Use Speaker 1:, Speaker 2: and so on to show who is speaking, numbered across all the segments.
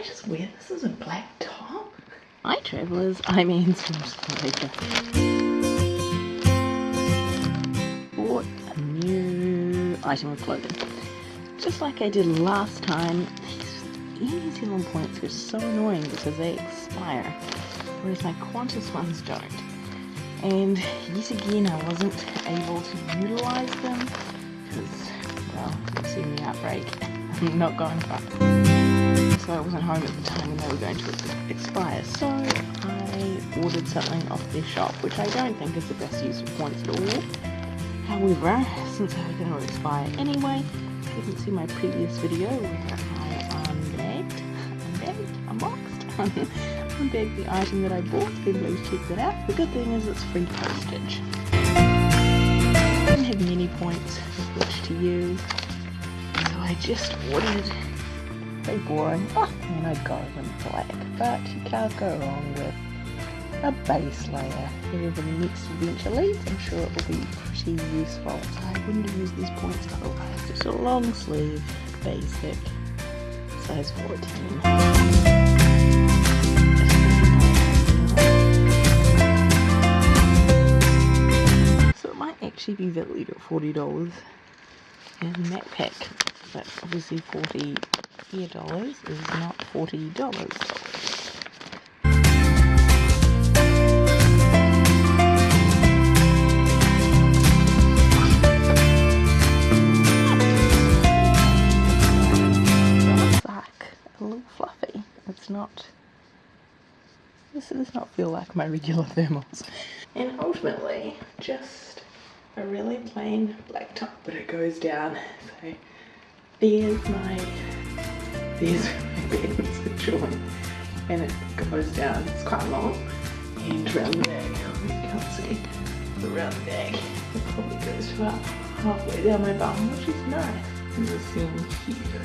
Speaker 1: I just wear this as a black top?
Speaker 2: Hi travellers, I'm Anne Later. Bought a new item of clothing. Just like I did last time, these New Zealand points are so annoying because they expire, whereas my Qantas ones don't. And yet again I wasn't able to utilise them because, well, you've outbreak. I'm not going far so I wasn't home at the time when they were going to expire. So I ordered something off their shop, which I don't think is the best use of points at all. However, since they're going to expire anyway, you can see my previous video where I unbagged, unbagged, unboxed, unbagged the item that I bought, then please check that out. The good thing is it's free postage. I don't have many points which to use, so I just ordered pretty boring. Oh, I go in black, but you can't go wrong with a base layer. Wherever the next adventure leads, I'm sure it will be pretty useful. So I wouldn't used these points otherwise. Just a long sleeve, basic, size 14. So it might actually be valued at $40 in Macpac, but obviously 40 here dollars is not forty dollars. a little fluffy. It's not. This does not feel like my regular thermals. And ultimately, just a really plain black top, but it goes down. So there's my these bends are joined and it goes down. It's quite long and around the back, oh, you can't see, around the back it probably goes about halfway down my bum, which is nice. And the seam here.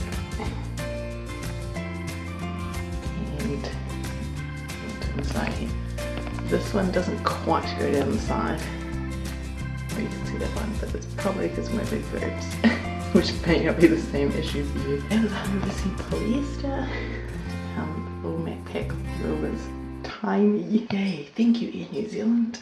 Speaker 2: And inside This one doesn't quite go down the side. Oh, you can see that one, but it's probably because my big boobs. which may not be the same issue for you. It was 100% polyester. Um, little Macpac was tiny. Yay, thank you Air New Zealand.